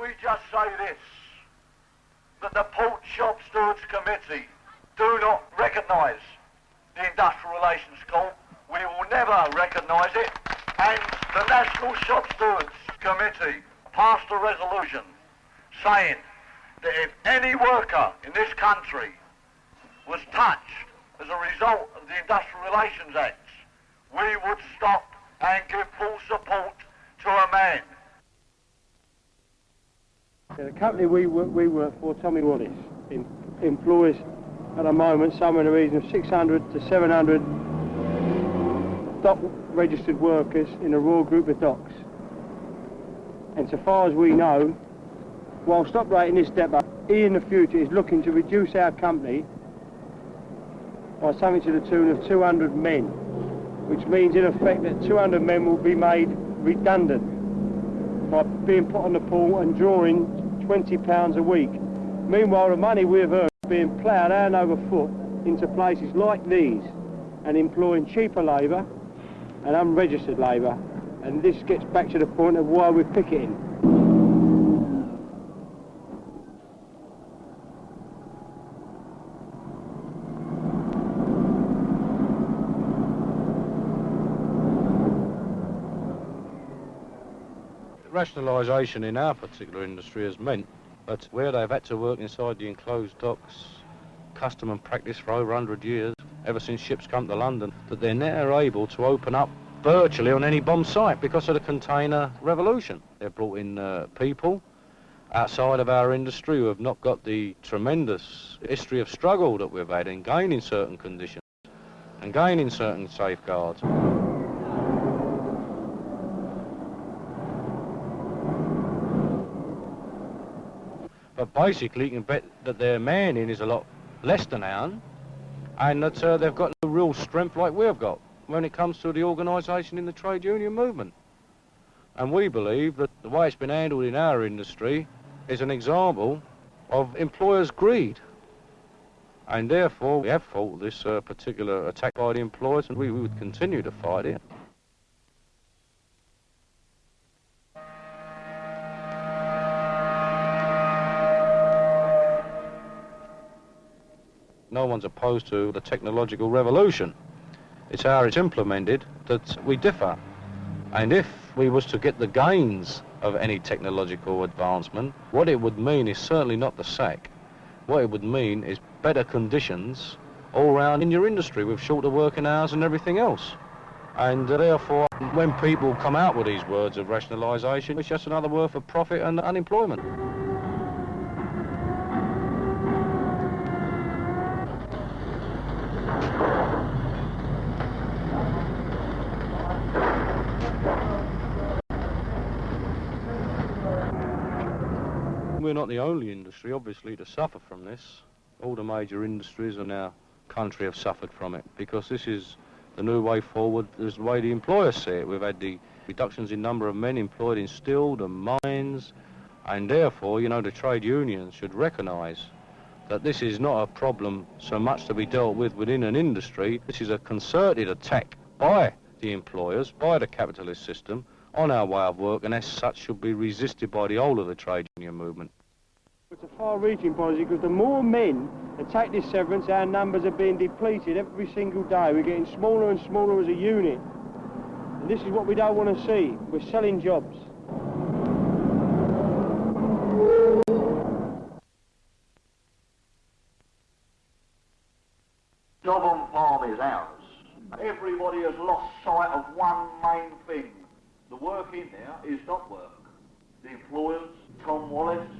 we just say this, that the Port Shop Stewards Committee do not recognise the Industrial Relations Court. We will never recognise it. And the National Shop Stewards Committee passed a resolution saying that if any worker in this country was touched as a result of the Industrial Relations Act, we would stop and give full support to a man. The company we work, we work for, Tommy Wallace, em- employs at the moment somewhere in the region of 600 to 700 dock registered workers in a Royal Group of Docks. And so far as we know, whilst operating this depot, he in the future is looking to reduce our company by something to the tune of 200 men, which means in effect that 200 men will be made redundant by being put on the pool and drawing 20 pounds a week. Meanwhile, the money we've earned is being ploughed hand over foot into places like these and employing cheaper labour and unregistered labour. And this gets back to the point of why we're picketing. Rationalisation in our particular industry has meant that where they've had to work inside the enclosed docks, custom and practice for over 100 years, ever since ships come to London, that they're now able to open up virtually on any bomb site because of the container revolution. They've brought in uh, people outside of our industry who have not got the tremendous history of struggle that we've had in gaining certain conditions and gaining certain safeguards. But basically, you can bet that their manning is a lot less than ours, and that uh, they've got no real strength like we've got when it comes to the organisation in the trade union movement. And we believe that the way it's been handled in our industry is an example of employers' greed. And therefore, we have fought this uh, particular attack by the employers, and we would continue to fight it. No one's opposed to the technological revolution. It's how it's implemented that we differ. And if we was to get the gains of any technological advancement, what it would mean is certainly not the sack. What it would mean is better conditions all round in your industry with shorter working hours and everything else. And therefore, when people come out with these words of rationalisation, it's just another word for profit and unemployment. We're not the only industry, obviously, to suffer from this. All the major industries in our country have suffered from it because this is the new way forward. This is the way the employers see it. We've had the reductions in number of men employed in steel, the mines, and therefore, you know, the trade unions should recognise that this is not a problem so much to be dealt with within an industry. This is a concerted attack by the employers, by the capitalist system, on our way of work, and as such should be resisted by the whole of the trade union movement. It's a far-reaching policy because the more men that take this severance, our numbers are being depleted every single day. We're getting smaller and smaller as a unit. And this is what we don't want to see. We're selling jobs. Chobham Farm is ours. Everybody has lost sight of one main thing. The work in there is not work. The employers, Tom Wallace,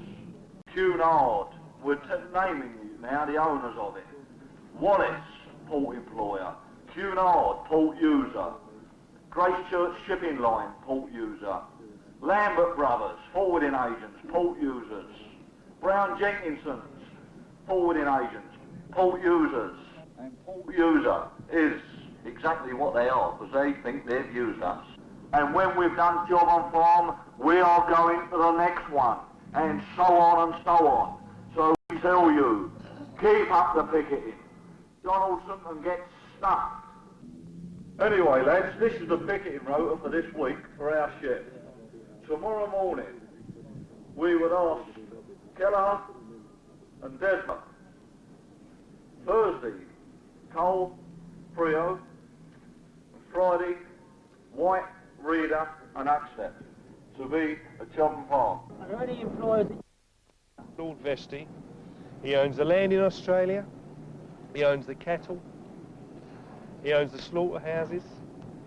Cunard, we're t- naming now the owners of it. Wallace, port employer. Cunard, port user. Gracechurch Shipping Line, port user. Lambert Brothers, forwarding agents, port users. Brown Jenkinson's, forwarding agents, port users. And port user is exactly what they are, because they think they've used us. And when we've done Chobham Farm, we are going to the next one, and so on and so on. So we tell you, keep up the picketing. Donaldson can get stuffed. Anyway, lads, this is the picketing rota for this week for our ship. Tomorrow morning, we would ask Keller and Desmond. Thursday, Cole, Frio. Friday, White, Reader and Axtep to be at Cheltenham Park. Are there any employers Lord Vestey. He owns the land in Australia. He owns the cattle. He owns the slaughterhouses.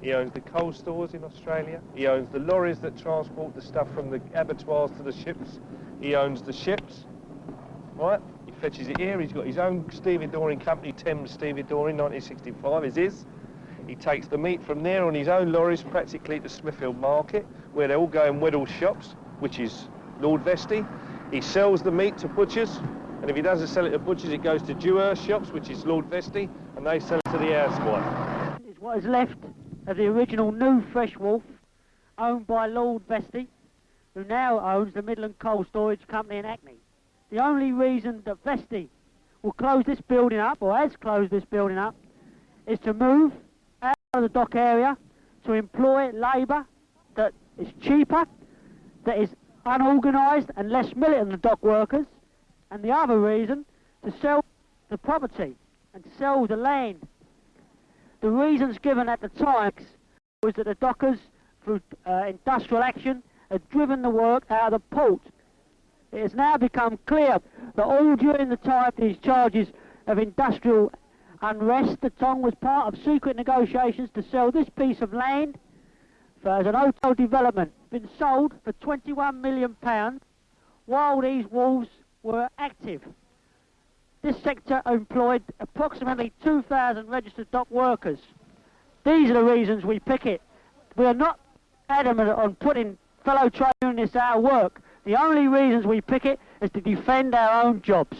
He owns the coal stores in Australia. He owns the lorries that transport the stuff from the abattoirs to the ships. He owns the ships. Right? He fetches it here. He's got his own stevedoring company, Thames Stevedoring, 1965 is his. He takes the meat from there on his own lorries practically to Smithfield Market, where they all go in Weddell shops, which is Lord Vestey. He sells the meat to butchers, and if he doesn't sell it to butchers, it goes to Dewhurst shops, which is Lord Vestey, and they sell it to the housewife. is what is left of the original New Fresh Wolf, owned by Lord Vestey, who now owns the Midland Cold Storage Company in Hackney. The only reason that Vestey will close this building up, or has closed this building up, is to move of the dock area to employ labour that is cheaper, that is unorganised and less militant than the dock workers, and the other reason to sell the property and sell the land the reasons given at the time was that the dockers, through uh, industrial action, had driven the work out of the port. It has now become clear that all during the time these charges of industrial unrest, the Tong was part of secret negotiations to sell this piece of land for, as an hotel development, been sold for 21 million pounds while these wolves were active. This sector employed approximately 2,000 registered dock workers. These are the reasons we picket. We are not adamant on putting fellow trade unionists out of work. The only reasons we picket is to defend our own jobs.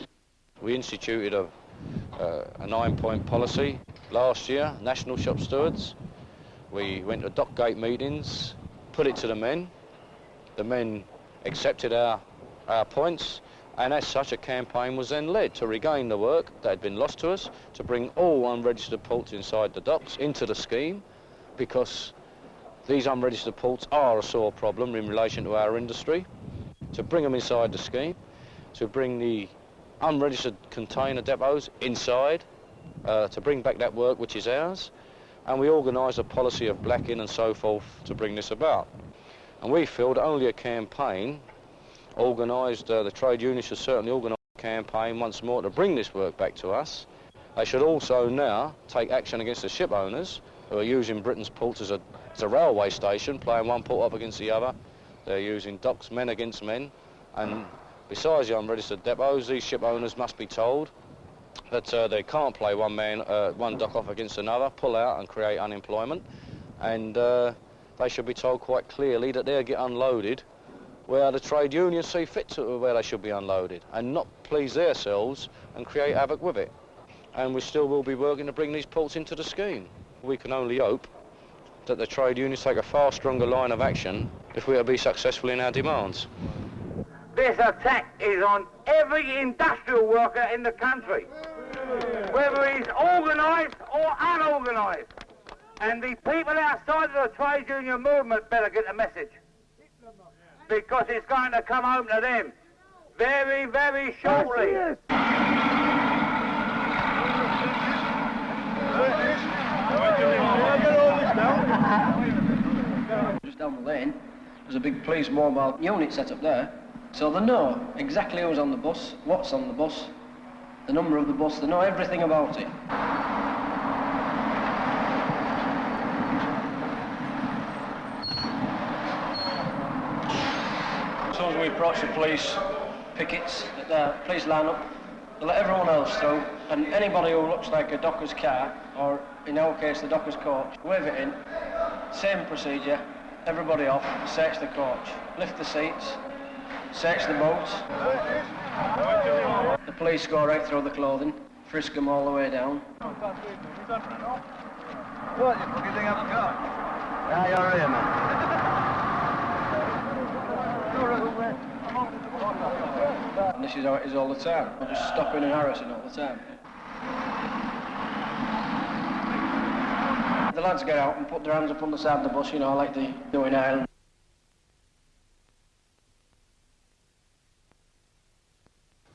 We instituted a, uh, a nine-point policy last year, national shop stewards. We went to dock gate meetings, put it to the men. The men accepted our, our points and as such, a campaign was then led to regain the work that had been lost to us, to bring all unregistered ports inside the docks into the scheme, because these unregistered ports are a sore problem in relation to our industry, to bring them inside the scheme, to bring the unregistered container depots inside, uh, to bring back that work which is ours, and we organised a policy of blacking and so forth to bring this about. And we feel that only a campaign organised, uh, the trade unions should certainly organise a campaign once more to bring this work back to us. They should also now take action against the ship owners who are using Britain's ports as a, as a railway station, playing one port up against the other. They're using docks, men against men. And besides the unregistered depots, these ship owners must be told that uh, they can't play one man, uh, one dock off against another, pull out and create unemployment. And uh, they should be told quite clearly that they'll get unloaded where the trade unions see fit to where they should be unloaded and not please themselves and create havoc with it. And we still will be working to bring these ports into the scheme. We can only hope that the trade unions take a far stronger line of action if we are to be successful in our demands. This attack is on every industrial worker in the country, whether he's organised or unorganised. And the people outside of the trade union movement better get the message because it's going to come home to them very, very shortly. Just down the lane, there's a big police mobile unit set up there. So they know exactly who's on the bus, what's on the bus, the number of the bus, they know everything about it. As soon as we approach the police pickets, the police line up, they let everyone else through, and anybody who looks like a docker's car, or in our case the docker's coach, wave it in, same procedure, everybody off, search the coach, lift the seats, search the boats. The police go right through the clothing, frisk them all the way down. What? You fucking thing the car? Yeah, you're here, man. And this is how it is all the time. We're just stopping and harassing all the time. The lads get out and put their hands up on the side of the bus, you know, like they do in Ireland.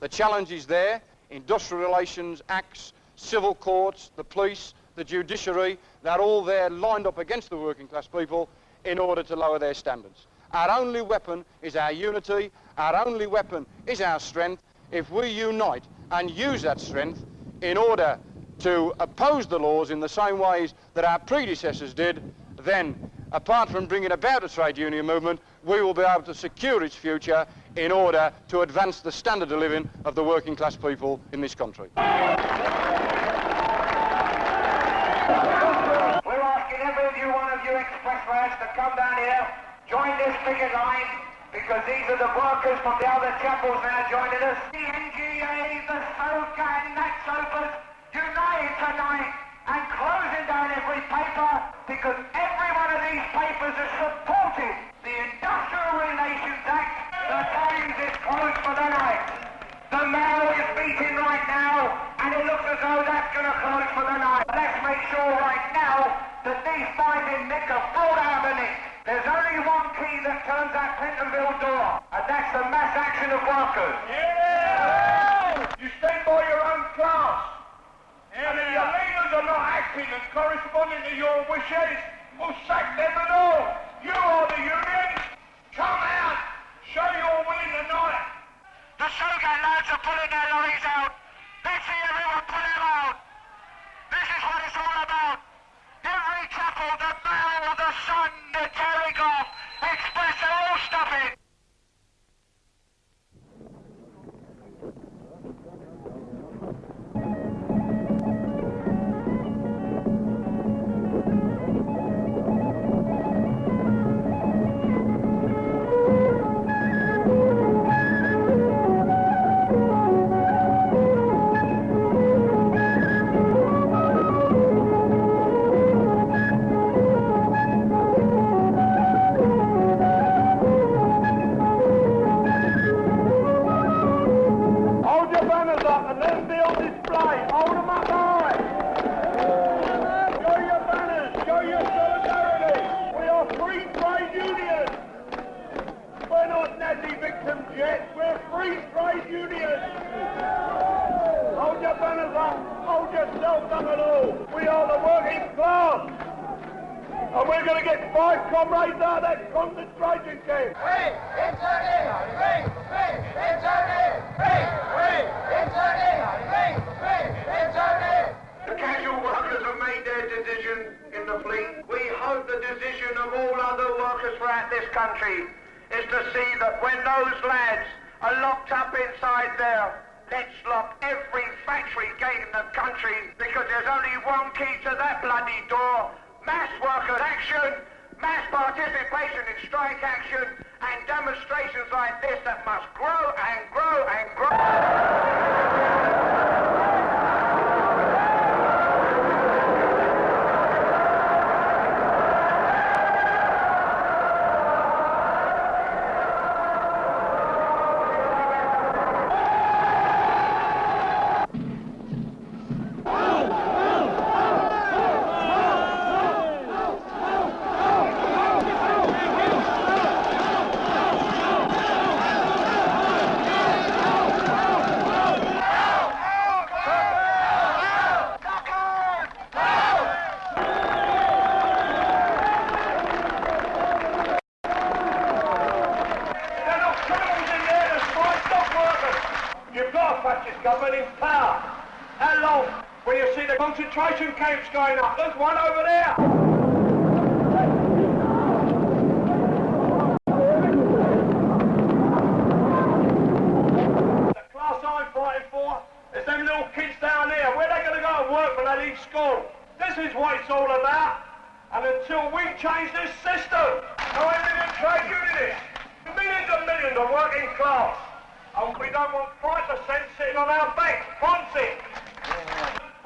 The challenge is there. Industrial Relations Acts, civil courts, the police, the judiciary, they're all there lined up against the working class people in order to lower their standards. Our only weapon is our unity. Our only weapon is our strength. If we unite and use that strength in order to oppose the laws in the same ways that our predecessors did, then apart from bringing about a trade union movement, we will be able to secure its future in order to advance the standard of living of the working class people in this country. We're asking every you, one of you express lads to come down here, join this picket line, because these are the workers from the other chapels now joining us. The NGA, the SOGAT and NATSOPA united tonight and closing down every paper because every one of these papers has supported the Industrial Relations Act. The Times is closed for the night. The Mail is beating right now, and it looks as though that's going to close for the night. Let's make sure right now that these in Nick are brought out of the Nick. There's only one key that turns that Pentonville door, and that's the mass action of workers. Yeah! You stand by your own class. And if your leaders are not acting and corresponding to your wishes, we'll sack them and all. You are the unions. Come out. Show your will tonight. The Shogun lads are pulling their lorries is to see that when those lads are locked up inside there, let's lock every factory gate in the country because there's only one key to that bloody door. Mass workers action, mass participation in strike action, and demonstrations like this that must grow and grow and grow. They're not criminals in there, there's five dock workers. You've got a fascist government in power. How long? When you see the concentration camps going up, there's one over there. The class I'm fighting for is them little kids down there. Where they going to go and work when they leave school? This is what it's all about. And until we change this system, no million trade unionists, millions and millions of working class, and we don't want 5% sitting on our banks, Ponzi.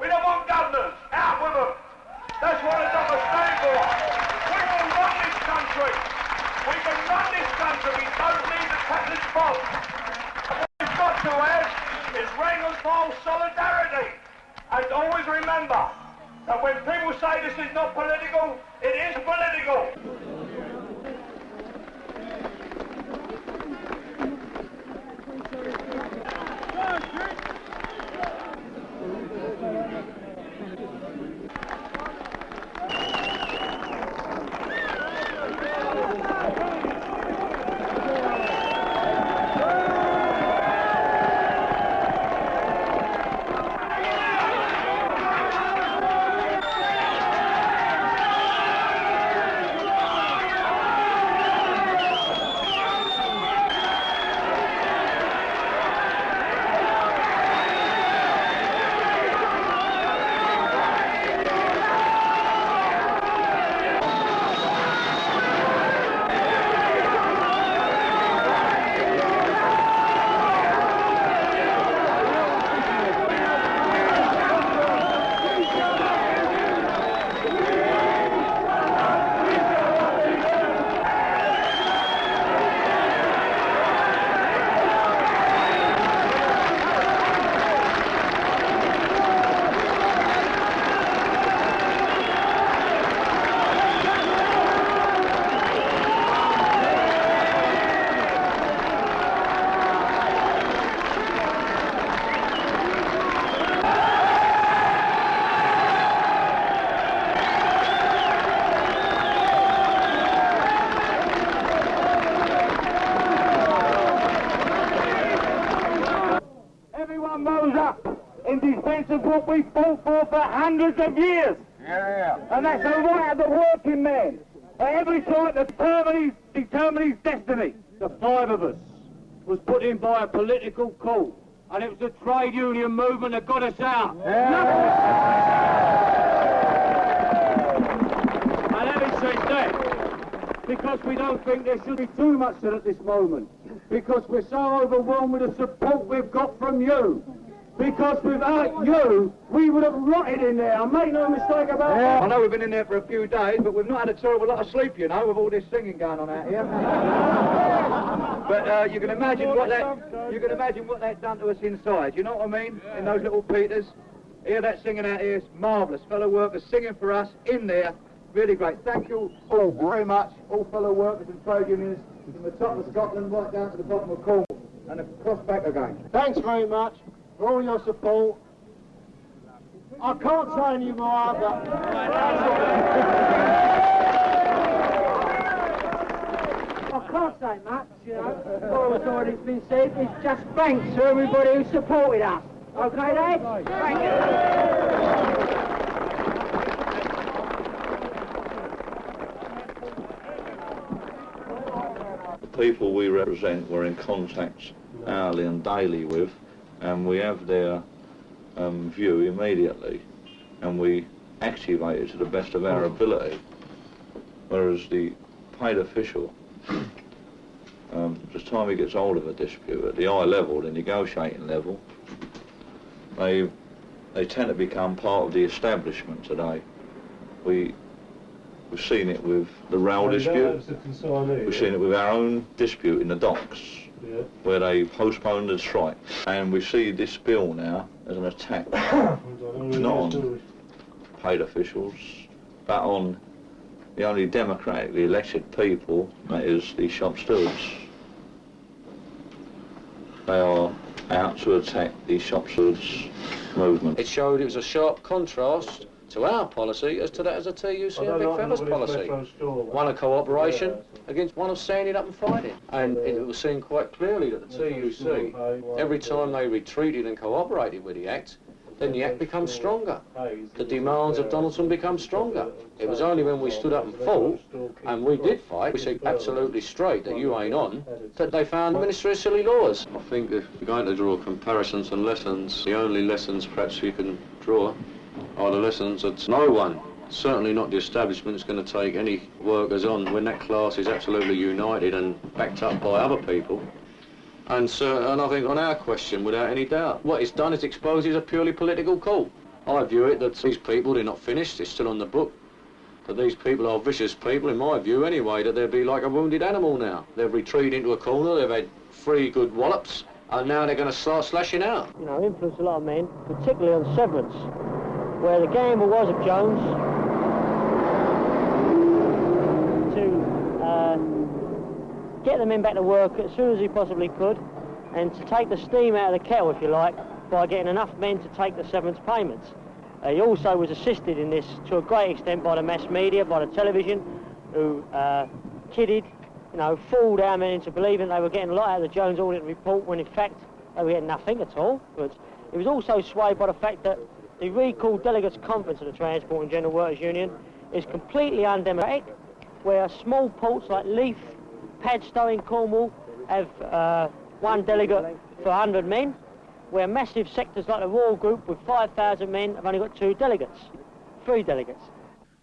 We don't want governors. Out with them. That's what the dollars stand for. We will run this country. We can run this country. We don't need the capitalist boss. What we've got to have is ring and fall solidarity. And always remember that when people say this is not political, it is political. Is what we fought for for hundreds of years. Yeah. And that's the right of the working man. At every time to determines, his, destiny. The five of us was put in by a political coup, and it was the trade union movement that got us out. And having said that, because we don't think there should be too much said at this moment, because we're so overwhelmed with the support we've got from you, because without you, we would have rotted in there. I make no mistake about that. I know we've been in there for a few days, but we've not had a terrible lot of sleep, you know, with all this singing going on out here. but uh, you can imagine what that you can imagine what that's done to us inside. You know what I mean? In those little Peters. Hear that singing out here is marvellous. Fellow workers singing for us in there. Really great. Thank you all very much, all fellow workers and trade unions from the top of Scotland right down to the bottom of Cornwall and across back again. Thanks very much for all your support. I can't say any more, but I can't say much, you know. All what's already been said is just thanks to everybody who supported us. Okay, lads? Thank you. The people we represent we're in contact hourly and daily with, and we have their um, view immediately, and we activate it to the best of our ability. Whereas the paid official, um, the time he gets hold of a dispute at the high level, the negotiating level, they they tend to become part of the establishment today. We we've seen it with the rail dispute. We've seen it with our own dispute in the docks, where they postponed the strike. And we see this bill now as an attack, not on paid officials, but on the only democratically elected people, that is the shop stewards. They are out to attack the shop stewards movement. It showed it was a sharp contrast to our policy as to that as a TUC and Vic Feather's policy. One of cooperation against one of standing up and fighting. And it was seen quite clearly that the TUC, every time they retreated and cooperated with the Act, then the Act becomes stronger. The demands of Donaldson become stronger. It was only when we stood up and fought, and we did fight, we said absolutely straight that you ain't on, that they found the Ministry of Silly Laws. I think if you're going to draw comparisons and lessons, the only lessons perhaps you can draw Oh, the lessons that no one, certainly not the establishment, is going to take any workers on when that class is absolutely united and backed up by other people. And, so, and I think on our question, without any doubt, what it's done is exposes a purely political call. I view it that these people, they're not finished, it's still on the book. That these people are vicious people, in my view anyway, that they'll be like a wounded animal now. They've retreated into a corner, they've had three good wallops, and now they're going to start slashing out. you know, influence a lot of men, particularly on severance, where the gamble was of Jones to uh, get the men back to work as soon as he possibly could, and to take the steam out of the kettle, if you like, by getting enough men to take the severance payments. Uh, he also was assisted in this to a great extent by the mass media, by the television, who uh, kidded, you know, fooled our men into believing they were getting a lot out of the Jones Aldington Report when in fact they were getting nothing at all. But it was also swayed by the fact that the recalled delegates conference of the Transport and General Workers Union is completely undemocratic, where small ports like Leith, Padstow in Cornwall have uh, one delegate for 100 men, where massive sectors like the Royal Group with 5,000 men have only got two delegates, three delegates.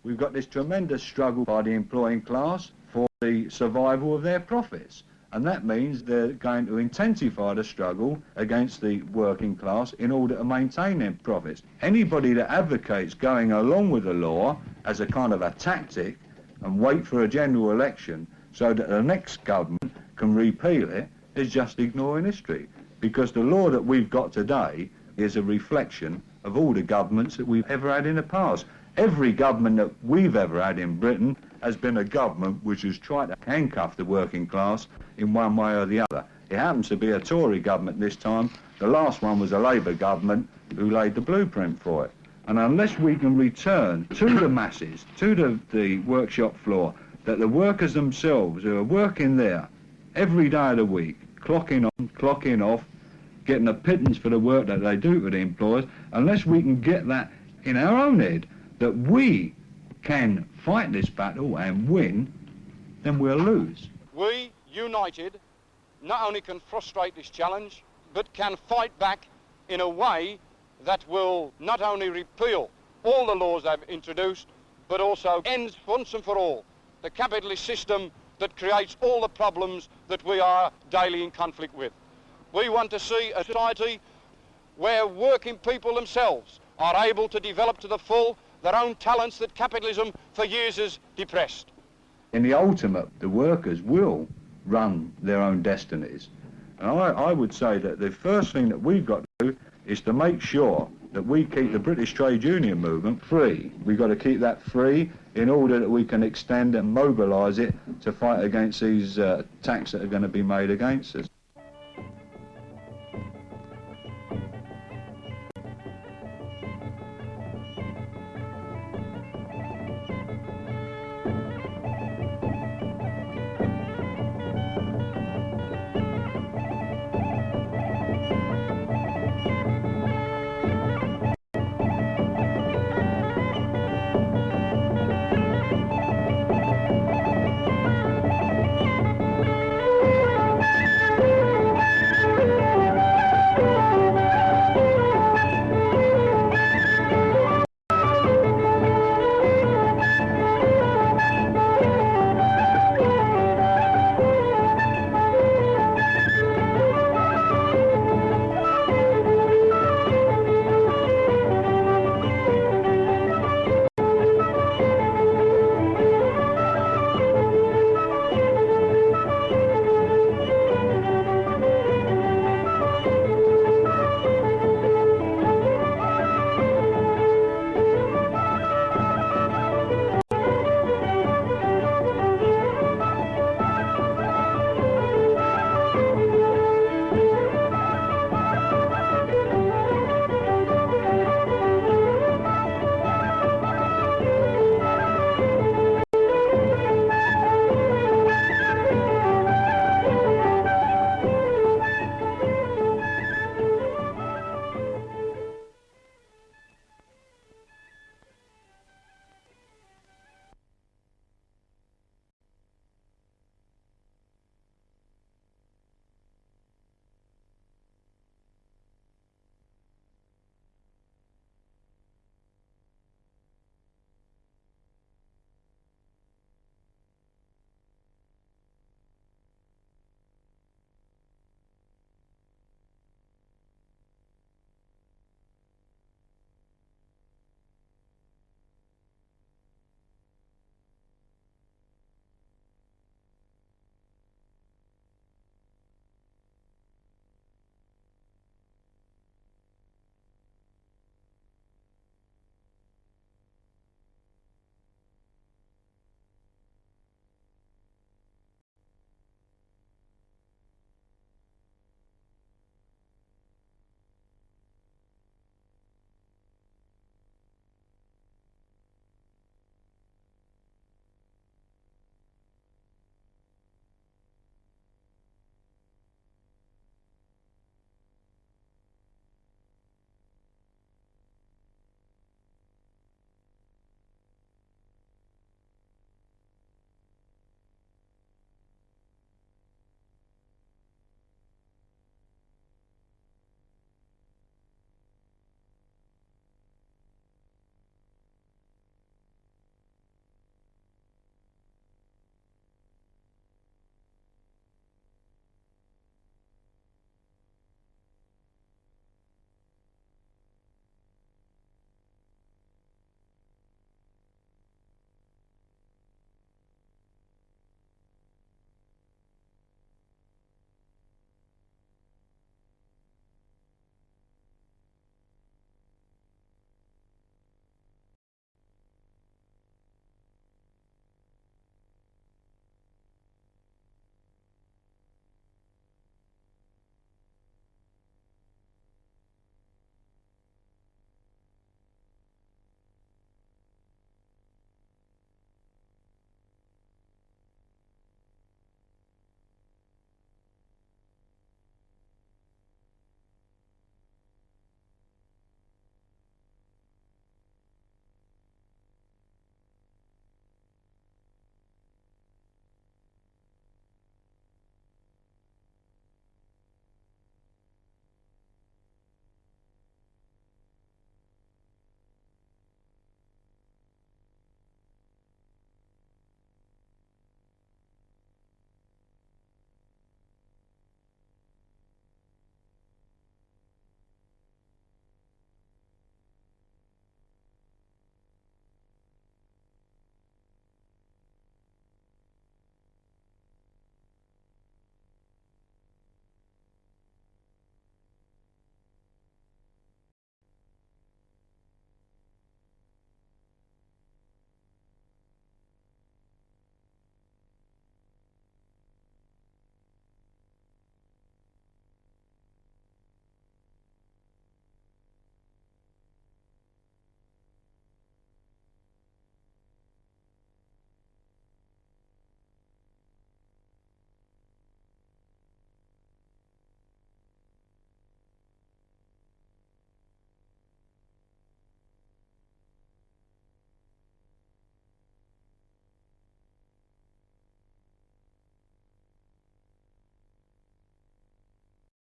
We've got this tremendous struggle by the employing class for the survival of their profits. And that means they're going to intensify the struggle against the working class in order to maintain their profits. Anybody that advocates going along with the law as a kind of a tactic and wait for a general election so that the next government can repeal it is just ignoring history. Because the law that we've got today is a reflection of all the governments that we've ever had in the past. Every government that we've ever had in Britain has been a government which has tried to handcuff the working class in one way or the other. It happens to be a Tory government this time. The last one was a Labour government who laid the blueprint for it. And unless we can return to the masses, to the, the workshop floor, that the workers themselves who are working there every day of the week, clocking on, clocking off, getting a pittance for the work that they do for the employers, unless we can get that in our own head, that we can fight this battle and win, then we'll lose. We, united, not only can frustrate this challenge, but can fight back in a way that will not only repeal all the laws they've introduced, but also ends once and for all the capitalist system that creates all the problems that we are daily in conflict with. We want to see a society where working people themselves are able to develop to the full their own talents that capitalism for years has depressed. In the ultimate, the workers will run their own destinies. And I, I would say that the first thing that we've got to do is to make sure that we keep the British trade union movement free. We've got to keep that free in order that we can extend and mobilise it to fight against these uh, attacks that are going to be made against us.